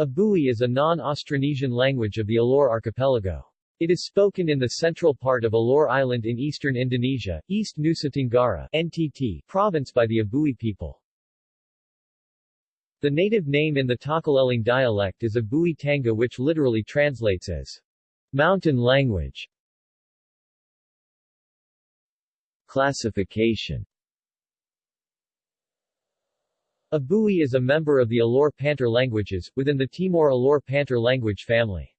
Abui is a non-Austronesian language of the Alor archipelago. It is spoken in the central part of Alor Island in eastern Indonesia, East Nusa Tenggara NTT province by the Abui people. The native name in the Takaleleng dialect is Abui Tanga which literally translates as mountain language. Classification Abui is a member of the Alor-Pantar languages, within the Timor Alor-Pantar language family.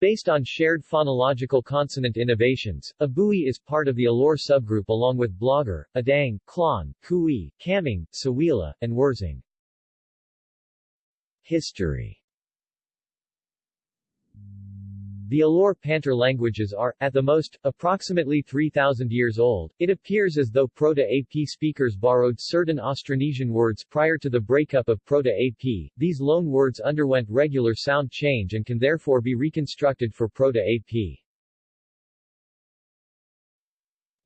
Based on shared phonological consonant innovations, Abui is part of the Alor subgroup along with Blagar, Adang, Klon, Kui, Kamang, Sawila, and Wersing. History the Alor-Pantar languages are, at the most, approximately 3,000 years old. It appears as though Proto-AP speakers borrowed certain Austronesian words prior to the breakup of Proto-AP. These loan words underwent regular sound change and can therefore be reconstructed for Proto-AP.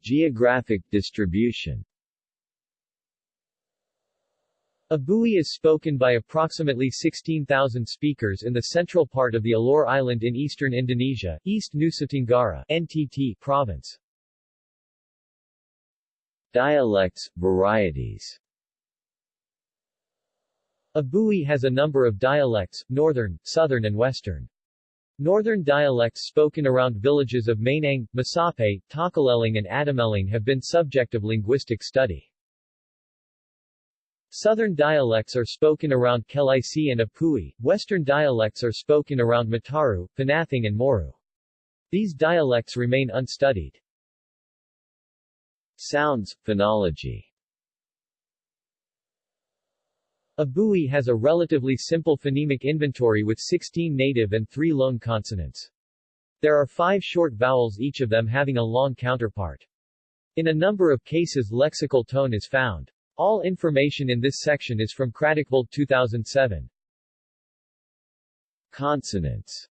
Geographic distribution Abui is spoken by approximately 16,000 speakers in the central part of the Alor Island in eastern Indonesia, East Nusa Tenggara NTT province. Dialects, varieties Abui has a number of dialects, northern, southern and western. Northern dialects spoken around villages of Mainang, Masape, Takaleling and Atimelang have been subject of linguistic study. Southern dialects are spoken around Kelaisi and Apui, western dialects are spoken around Mataru, Panathing and Moru. These dialects remain unstudied. Sounds, phonology Abui has a relatively simple phonemic inventory with 16 native and 3 loan consonants. There are five short vowels each of them having a long counterpart. In a number of cases lexical tone is found. All information in this section is from Kratochvíl 2007. Consonants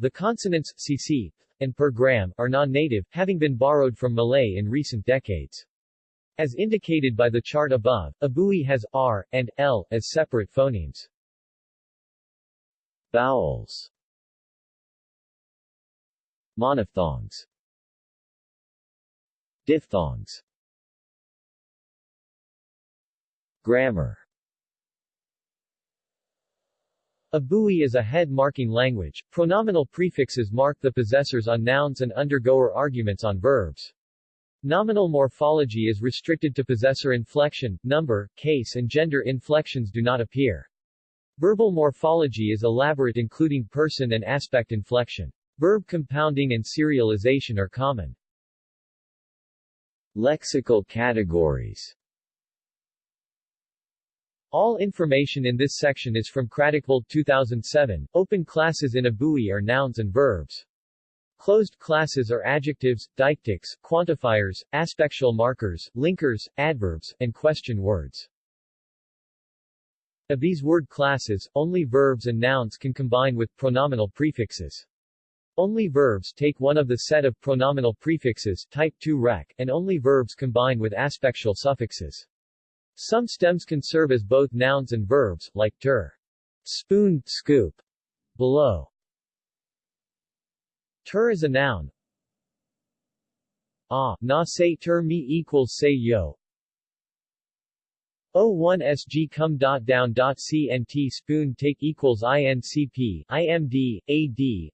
The consonants, cc, and per gram, are non-native, having been borrowed from Malay in recent decades. As indicated by the chart above, Abui has r and l as separate phonemes. Vowels Monophthongs Diphthongs Grammar Abui is a head-marking language. Pronominal prefixes mark the possessors on nouns and undergoer arguments on verbs. Nominal morphology is restricted to possessor inflection, number, case and gender inflections do not appear. Verbal morphology is elaborate including person and aspect inflection. Verb compounding and serialization are common. Lexical categories all information in this section is from Kratochvíl 2007. Open classes in Abui are nouns and verbs. Closed classes are adjectives, deictics, quantifiers, aspectual markers, linkers, adverbs, and question words. Of these word classes, only verbs and nouns can combine with pronominal prefixes. Only verbs take one of the set of pronominal prefixes type 2 rec, and only verbs combine with aspectual suffixes. Some stems can serve as both nouns and verbs, like ter, spoon, scoop, below. Ter is a noun. Ah, na say ter me equals say yo. O1 SG come dot down dot CNT spoon take equals INCP, IMD, AD.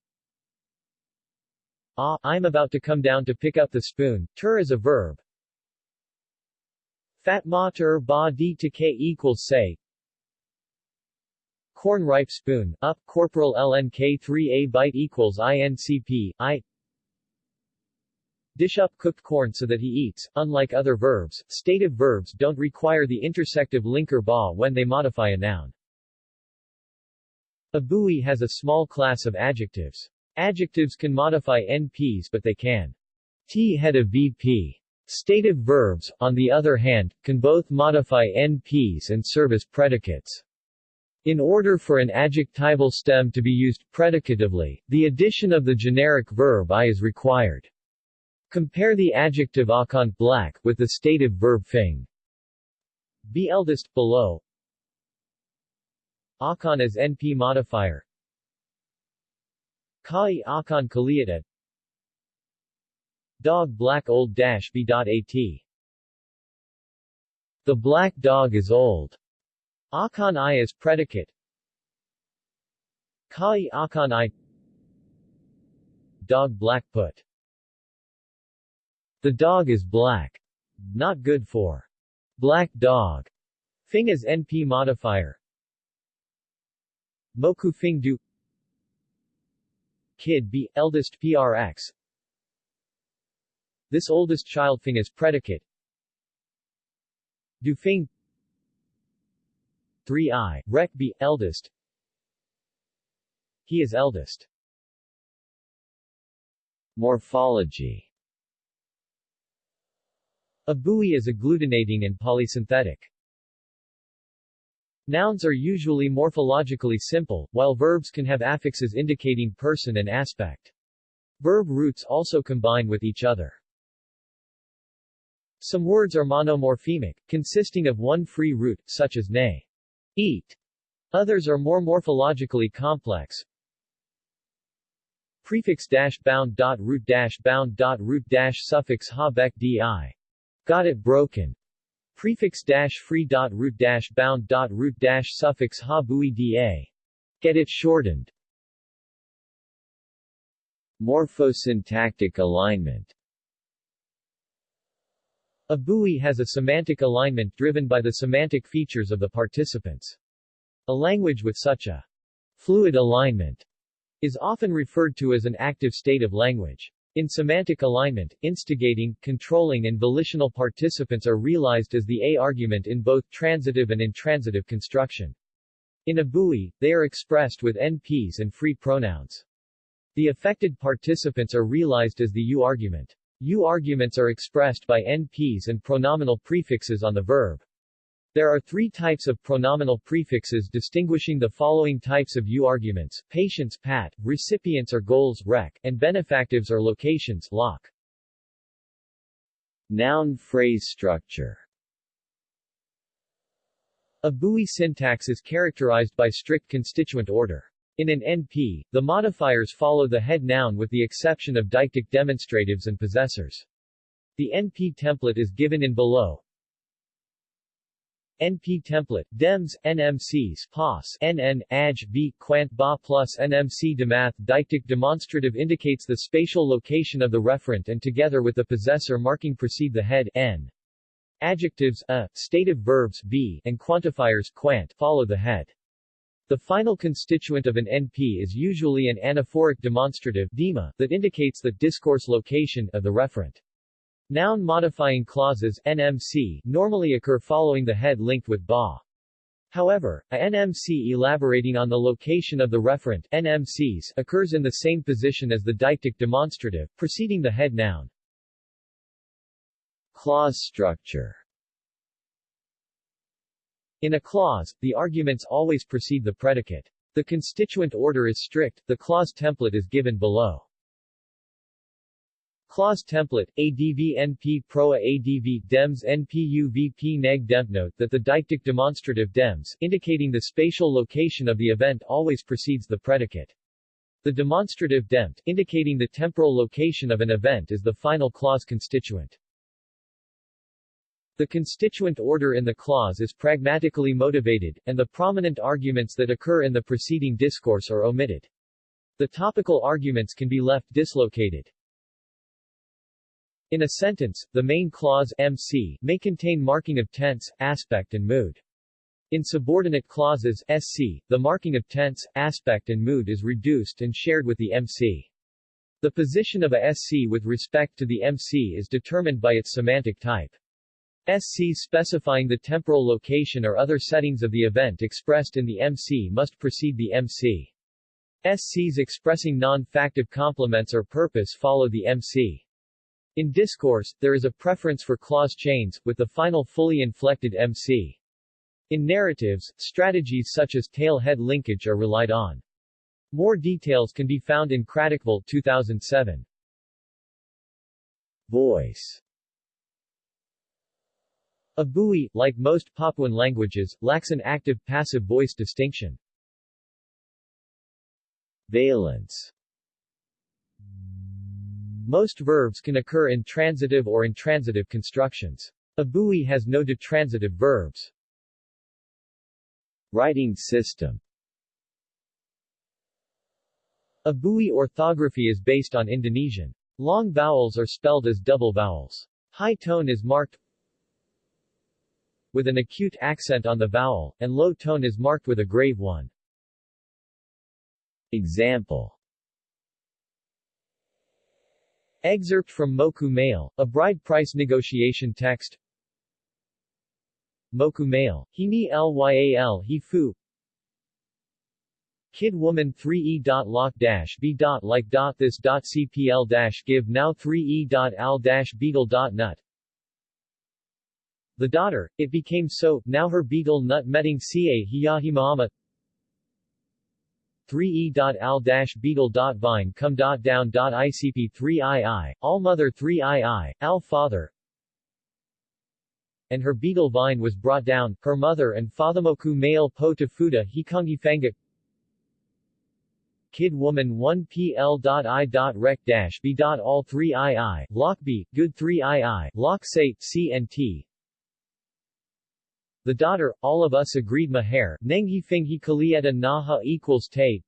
Ah, I'm about to come down to pick up the spoon. Ter is a verb. Fat mater ba d to k equals say. Corn ripe spoon, up, corporal lnk 3a bite equals incp, i. Dish up cooked corn so that he eats. Unlike other verbs, stative verbs don't require the intersective linker ba when they modify a noun. Abui has a small class of adjectives. Adjectives can modify NPs but they can T head of VP Stative verbs, on the other hand, can both modify NPs and serve as predicates. In order for an adjectival stem to be used predicatively, the addition of the generic verb I is required. Compare the adjective akan black with the stative verb fing. Be eldest below. Akan as NP modifier Kai Akan Kaliatet Dog black old dash b.at The black dog is old. Akan I as predicate. Kai Akan I. Dog black put. The dog is black. Not good for. Black dog. Fing as NP modifier. Moku Fing Du Kid B, eldest PRX This oldest child Fing as predicate. Du Fing 3i, Rec. B, eldest. He is eldest. Morphology. Abui is agglutinating and polysynthetic. Nouns are usually morphologically simple, while verbs can have affixes indicating person and aspect. Verb roots also combine with each other. Some words are monomorphemic, consisting of one free root, such as nay, eat. Others are more morphologically complex. Prefix dash bound dot root dash bound dot root dash suffix ha bec di. Got it broken. Prefix dash free dot root dash bound dot root dash suffix ha bui da. Get it shortened. Morphosyntactic alignment Abui has a semantic alignment driven by the semantic features of the participants. A language with such a fluid alignment is often referred to as an active state of language. In semantic alignment, instigating, controlling and volitional participants are realized as the A argument in both transitive and intransitive construction. In Abui, they are expressed with NPs and free pronouns. The affected participants are realized as the U argument. U arguments are expressed by NPs and pronominal prefixes on the verb. There are three types of pronominal prefixes distinguishing the following types of U-arguments, patients pat, recipients or goals rec, and benefactives or locations loc. Noun phrase structure Abui syntax is characterized by strict constituent order. In an NP, the modifiers follow the head noun with the exception of deictic demonstratives and possessors. The NP template is given in below, NP template, DEMS, NMCs, POS, NN, AJ, B, Quant, BA plus NMC Demath Deictic demonstrative indicates the spatial location of the referent and together with the possessor marking precede the head, N. Adjectives, a, stative verbs, B, and quantifiers, quant, follow the head. The final constituent of an NP is usually an anaphoric demonstrative, DEMA, that indicates the discourse location of the referent. Noun modifying clauses NMC normally occur following the head linked with ba. However, a NMC elaborating on the location of the referent NMCs occurs in the same position as the deictic demonstrative, preceding the head noun. Clause structure In a clause, the arguments always precede the predicate. The constituent order is strict, the clause template is given below. Clause template, ADV NP Proa ADV DEMS NPU VP neg dem Note that the deictic demonstrative DEMS, indicating the spatial location of the event always precedes the predicate. The demonstrative DEMT, indicating the temporal location of an event is the final clause constituent. The constituent order in the clause is pragmatically motivated, and the prominent arguments that occur in the preceding discourse are omitted. The topical arguments can be left dislocated. In a sentence, the main clause MC may contain marking of tense, aspect and mood. In subordinate clauses SC, the marking of tense, aspect and mood is reduced and shared with the MC. The position of a SC with respect to the MC is determined by its semantic type. SC specifying the temporal location or other settings of the event expressed in the MC must precede the MC. SCs expressing non-factive complements or purpose follow the MC. In discourse, there is a preference for clause chains, with the final fully inflected MC. In narratives, strategies such as tail-head linkage are relied on. More details can be found in Kratochvíl 2007. Voice Abui, like most Papuan languages, lacks an active-passive voice distinction. Valence Most verbs can occur in transitive or intransitive constructions. Abui has no detransitive verbs. Writing system Abui orthography is based on Indonesian. Long vowels are spelled as double vowels. High tone is marked with an acute accent on the vowel, and low tone is marked with a grave one. Example. Excerpt from Moku Mail, a bride price negotiation text. Moku Mail, Hini Lyal He Fu. Kid Woman 3e lock b like this cpl-givennow3e al-beetlenut the daughter, it became so, now her betel nut metting ca hiyahimaama 3e.al-beetle.vine come down.icp 3ii, all mother 3ii, al father, and her beetle vine was brought down, her mother and fathamoku male po tafuda hikangi fanga Kid woman 1 pl.i.rec b. all 3 ii, lock b, good 3 ii, lock say, cnt, the daughter, all of us agreed maher, Nenghi Finghi Kalieta Naha equals Te.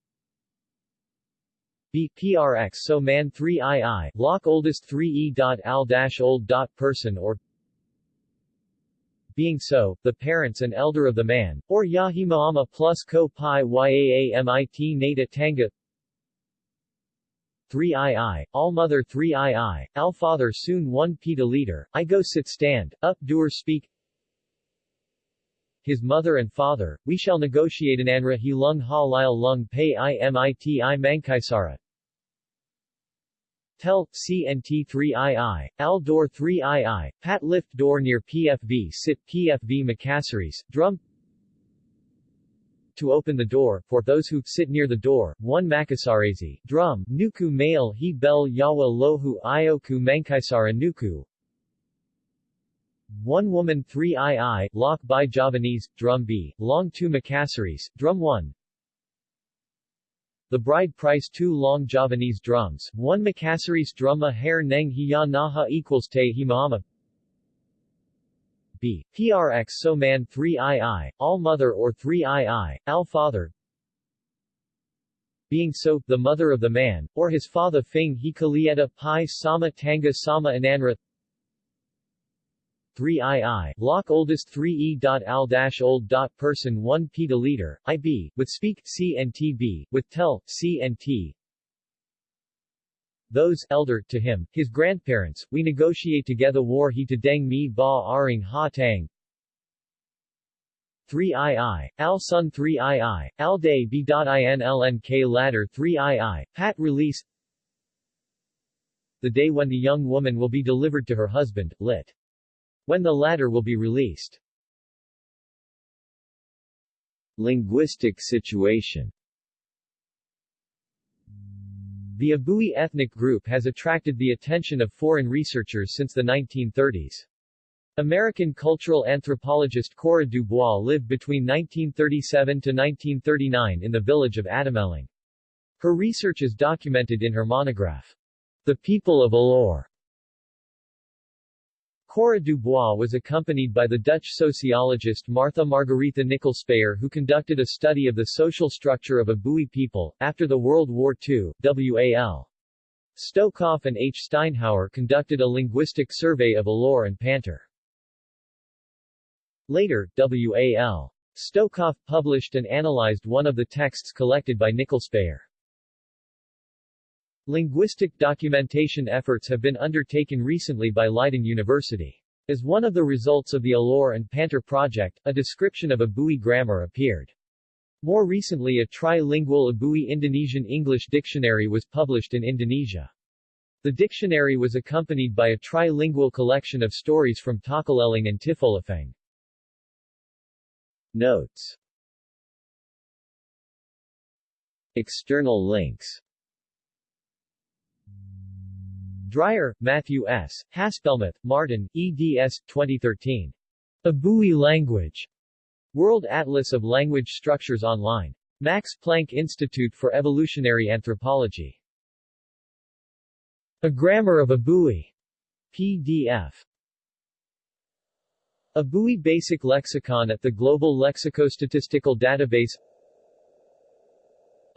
B. PRX So man 3 II, lock oldest 3 E. Dot al dash old dot person or being so, the parents and elder of the man, or Yahimaama plus ko pi yaamit nata tanga 3 II, all mother 3 II, al father soon 1 pita Leader, I go sit stand, up dur speak his mother and father, we shall negotiate an anra he lung ha lung pay i mankaisara. Tel, CNT 3II, Al Door 3II, Pat Lift Door near PFV Sit PFV Makasaris, Drum To open the door, for those who sit near the door, 1 Makasarezi, Drum, Nuku Male He Bel Yawa Lohu Ioku Mankaisara Nuku, one woman 3 II, lock by Javanese, drum B, long 2 Makasaris, drum 1. The bride price 2 long Javanese drums, 1 Makasaris drumma hair neng hiya naha equals te himama. B. PRX so man 3 II, all mother or 3 II, al father. Being so, the mother of the man, or his father Fing he kalieta pi sama tanga sama ananra 3 II, lock oldest 3 E. Al old person 1 liter IB, with speak CNTB, with tell CNT. Those elder to him, his grandparents, we negotiate together war he to deng mi ba aring ha tang. 3 II, al sun 3 II, al day b.inlnk ladder 3 II, pat release The day when the young woman will be delivered to her husband, lit when the latter will be released. Linguistic situation The Abui ethnic group has attracted the attention of foreign researchers since the 1930s. American cultural anthropologist Cora Dubois lived between 1937 to 1939 in the village of Atimelang. Her research is documented in her monograph, The People of Alor, Cora Dubois was accompanied by the Dutch sociologist Martha Margaretha Nicolspeyer who conducted a study of the social structure of Abui people. After the World War II, W.A.L. Stokhoff and H. Steinhauer conducted a linguistic survey of Alor and Pantar. Later, W.A.L. Stokhoff published and analyzed one of the texts collected by Nicolspeyer. Linguistic documentation efforts have been undertaken recently by Leiden University. As one of the results of the Alor and Pantar project, a description of Abui grammar appeared. More recently a trilingual Abui Indonesian English dictionary was published in Indonesia. The dictionary was accompanied by a trilingual collection of stories from Takaleleng and Tifolafeng. Notes External links Dryer, Matthew S., Haspelmath, Martin, eds. 2013. A Abui Language. World Atlas of Language Structures Online. Max Planck Institute for Evolutionary Anthropology. A Grammar of Abui. PDF. Abui Basic Lexicon at the Global Lexicostatistical Database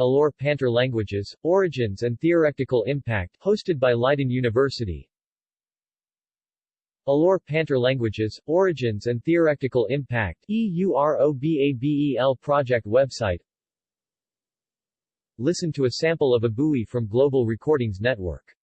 Alor Pantar Languages, Origins and Theoretical Impact, hosted by Leiden University. Alor Pantar Languages, Origins and Theoretical Impact, EUROBABEL project website Listen to a sample of Abui from Global Recordings Network